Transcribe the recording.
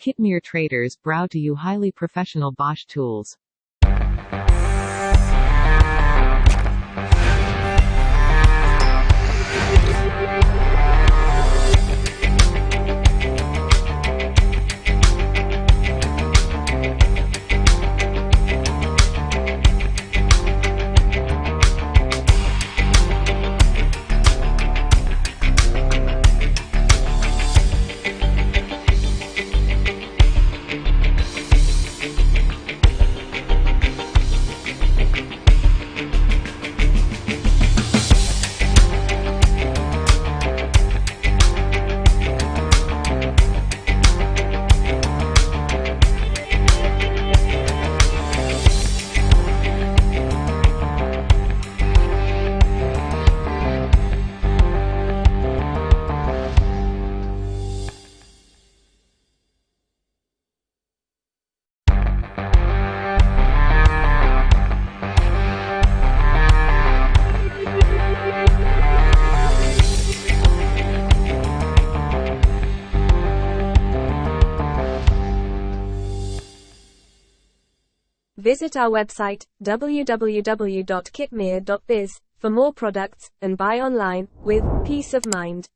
Kitmir traders brow to you highly professional Bosch tools. Visit our website, www.kitmir.biz, for more products, and buy online, with peace of mind.